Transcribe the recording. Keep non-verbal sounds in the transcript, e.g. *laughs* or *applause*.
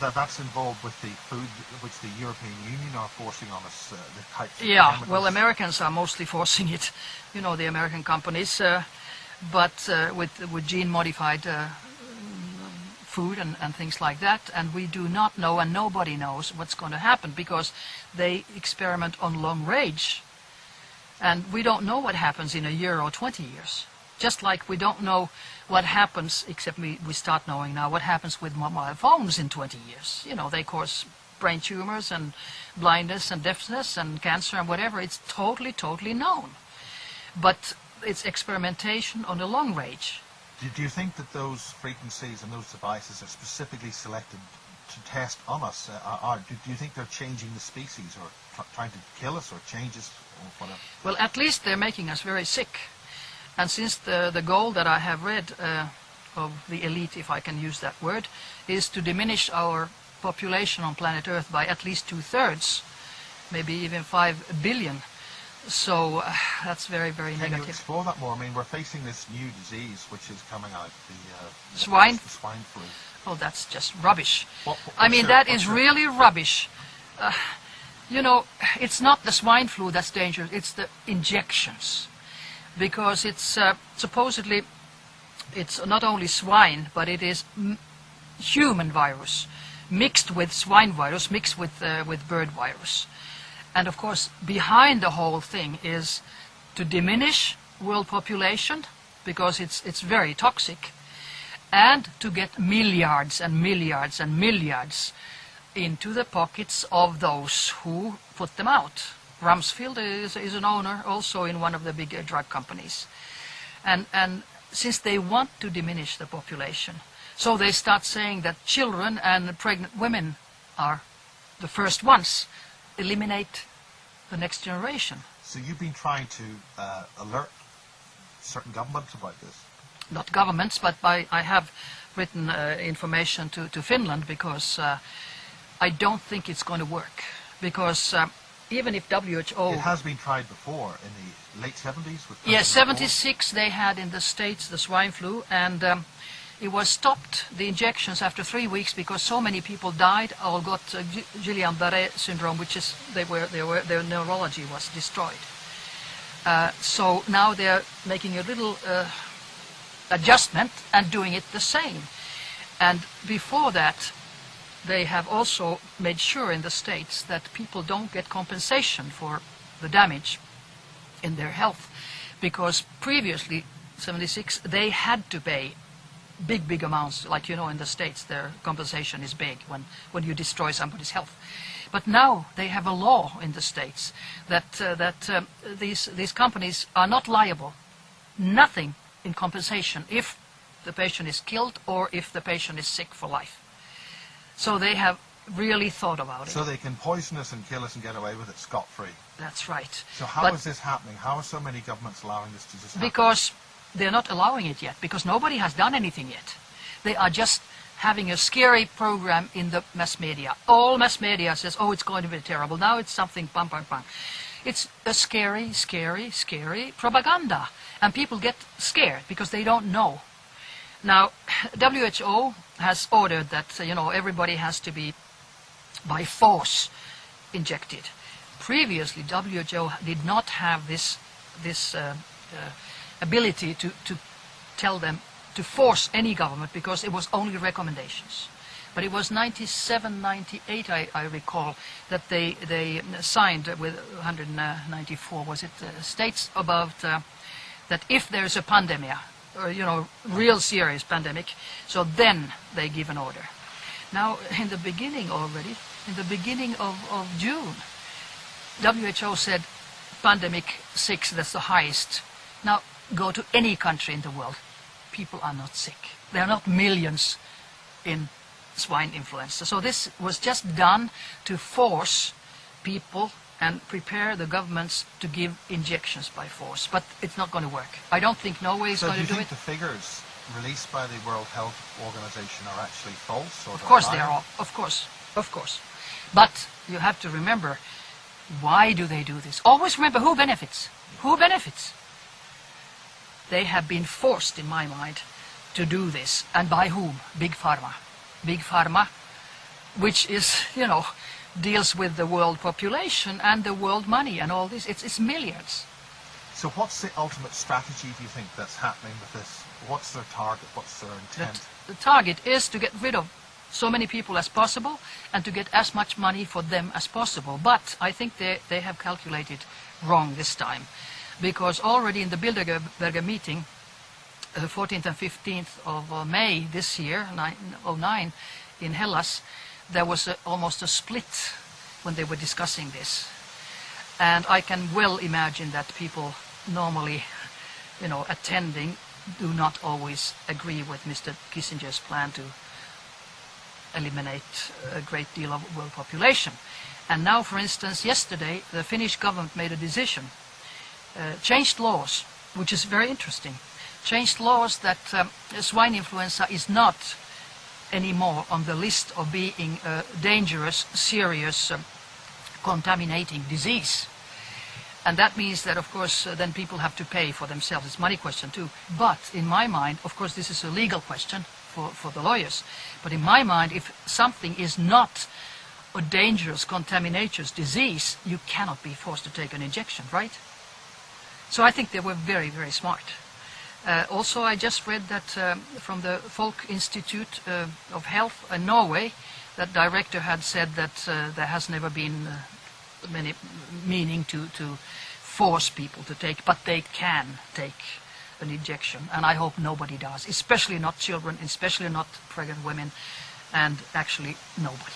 that that's involved with the food which the European Union are forcing on us, uh, the types of Yeah, chemicals? well, Americans are mostly forcing it, you know, the American companies, uh, but uh, with with gene-modified uh, food and, and things like that, and we do not know, and nobody knows what's going to happen because they experiment on long range, and we don't know what happens in a year or 20 years. Just like we don't know what happens, except we, we start knowing now, what happens with mobile phones in 20 years. You know, they cause brain tumors and blindness and deafness and cancer and whatever. It's totally, totally known. But it's experimentation on the long range. Do, do you think that those frequencies and those devices are specifically selected to test on us? Uh, are, do, do you think they're changing the species or trying to kill us or change us or whatever? Well, at least they're making us very sick. And since the, the goal that I have read uh, of the elite, if I can use that word, is to diminish our population on planet Earth by at least two-thirds, maybe even five billion. So uh, that's very, very Can you negative. explore that more? I mean, we're facing this new disease which is coming out, the, uh, Swine? the swine flu. Oh, that's just rubbish. What- what- I mean, your- that is your- really rubbish. Uh, you know, it's not the swine flu that's dangerous, it's the injections. Because it's uh, supposedly, it's not only swine, but it is human virus mixed with swine virus, mixed with, uh, with bird virus. And of course, behind the whole thing is to diminish world population, because it's, it's very toxic, and to get milliards and milliards and milliards into the pockets of those who put them out. Rumsfeld is, is an owner also in one of the big uh, drug companies. And, and since they want to diminish the population, so they start saying that children and pregnant women are the first ones. Eliminate the next generation. So you've been trying to uh, alert certain governments about this. not governments, but by, I have written uh, information to, to Finland because uh, I don't think it's going to work. Because um, even if WHO... It has been tried before in the late 70s with Yes, President Ford. 76 they had in the States the swine flu, and um, it was stopped, the injections, after three weeks because so many people died or got uh, Guillain-Barré syndrome, which is, they were, they were, their neurology was destroyed. Uh, so now they're making a little uh, adjustment and doing it the same. And before that, they have also made sure in the States that people don't get compensation for the damage in their health. Because previously 76 they had to pay big big amounts. Like you know in the states their compensation is big when when you destroy somebody's health. But now they have a law in the states that uh, that um, these these companies are not liable. Nothing in compensation if the patient is killed or if the patient is sick for life so they have really thought about it So they can poison us and kill us and get away with it scot-free. that's right So how is But- this happening? How are so many governments allowing this to just happen? Because they're not allowing it yet, because nobody has done anything yet. They are just having a scary program in the mass media. All mass media says, oh, it's going to be terrible. Now it's something, pam, pam, pam. It's a scary, scary, scary propaganda. And people get scared because they don't know. Now, WHO has ordered that, you know, everybody has to be by force injected. Previously, WHO did not have this this uh, uh, ability to, to tell them to force any government because it was only recommendations. But it was 97, 98, I, I recall, that they, they signed with 194, was it, uh, states about uh, that if there's a pandemic, or, you know, real serious pandemic, so then they give an order. Now, in the beginning already, in the beginning of, of June, WHO said pandemic 6, that's the highest. Now, go to any country in the world, people are not sick. There are not millions in swine influenza. So this was just done to force people and prepare the governments to give injections by force. But it's not going to work. I don't think Norway is So do going you to do think it. the figures released by the World Health Organization are actually false? Or Of course they are. all- Of course, of course. But you have to remember, why do they do this? Always remember who benefits. Who benefits? They have been forced, in my mind, to do this. And by whom? Big Pharma. Big Pharma which is, you know, deals with the world population and the world money and all this. It's, it's milliards. So what's the ultimate strategy, do you think, that's happening with this? What's their target? What's their The, intent? the target is to get rid of so many people as possible and to get as much money for them as possible. But I think they, they have calculated wrong this time because already in the Bilderberger meeting, uh, 14th and 15th of uh, May this year, nine- 09, in Hellas, there was a, almost a split when they were discussing this. And I can well imagine that people normally, *laughs* you know, attending do not always agree with Mr. Kissinger's plan to eliminate a great deal of world population. And now, for instance, yesterday the Finnish government made a decision, uh, changed laws, which is very interesting, changed laws that um, swine influenza is not anymore on the list of being a dangerous, serious, um, contaminating disease. And that means that, of course, uh, then people have to pay for themselves. It's money question too. But in my mind, of course, this is a legal question for, for the lawyers. But in my mind, if something is not a dangerous, contaminations disease, you cannot be forced to take an injection, right? So I think they were very, very smart. Uh, also, I just read that um, from the Folk Institute uh, of Health in Norway, that director had said that uh, there has never been uh, many meaning to, to force people to take, but they can take an injection, and I hope nobody does, especially not children, especially not pregnant women, and actually nobody.